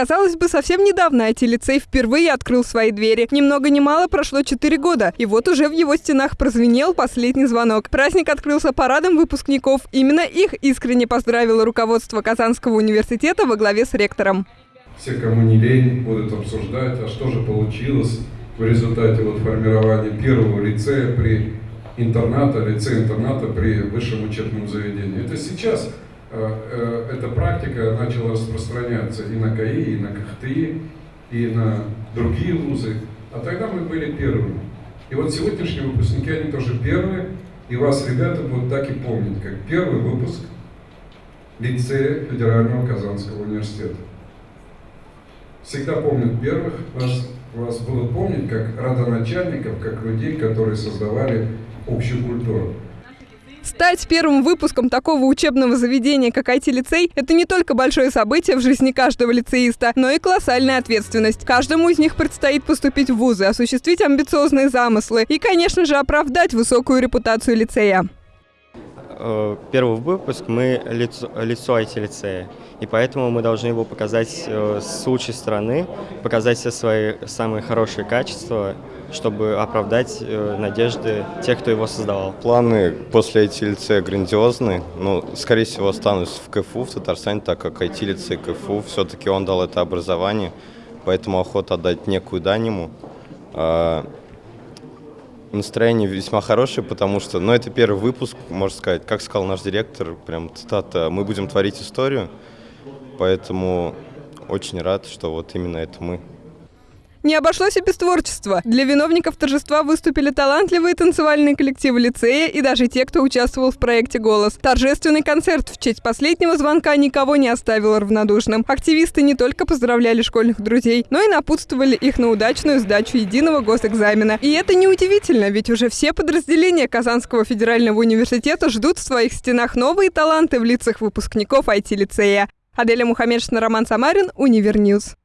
Казалось бы, совсем недавно IT-лицей впервые открыл свои двери. Ни много ни мало прошло 4 года, и вот уже в его стенах прозвенел последний звонок. Праздник открылся парадом выпускников. Именно их искренне поздравило руководство Казанского университета во главе с ректором. Все, кому не лень, будут обсуждать, а что же получилось в результате вот формирования первого лицея при интерната, лицея-интерната при высшем учебном заведении. Это сейчас эта практика начала распространяться и на КАИ, и на КХТИ, и на другие вузы. А тогда мы были первыми. И вот сегодняшние выпускники, они тоже первые, и вас, ребята, будут так и помнить, как первый выпуск лицея Федерального Казанского университета. Всегда помнят первых, вас, вас будут помнить как родоначальников, как людей, которые создавали общую культуру. Стать первым выпуском такого учебного заведения, как IT-лицей, это не только большое событие в жизни каждого лицеиста, но и колоссальная ответственность. Каждому из них предстоит поступить в вузы, осуществить амбициозные замыслы и, конечно же, оправдать высокую репутацию лицея. Э, первый выпуск мы лицо, лицо IT-лицея, и поэтому мы должны его показать э, с лучшей стороны, показать все свои самые хорошие качества, чтобы оправдать э, надежды тех, кто его создавал. Планы после IT-лицея грандиозны. Ну, скорее всего, останусь в КФУ в Татарстане, так как IT-лицей КФУ, все-таки он дал это образование, поэтому охота отдать некую дань ему. Настроение весьма хорошее, потому что, ну, это первый выпуск, можно сказать, как сказал наш директор, прям цитата, мы будем творить историю, поэтому очень рад, что вот именно это мы. Не обошлось и без творчества. Для виновников торжества выступили талантливые танцевальные коллективы лицея и даже те, кто участвовал в проекте «Голос». Торжественный концерт в честь последнего звонка никого не оставил равнодушным. Активисты не только поздравляли школьных друзей, но и напутствовали их на удачную сдачу единого госэкзамена. И это неудивительно, ведь уже все подразделения Казанского федерального университета ждут в своих стенах новые таланты в лицах выпускников IT-лицея. Аделя Мухаммедшина, Роман Самарин, Универньюз.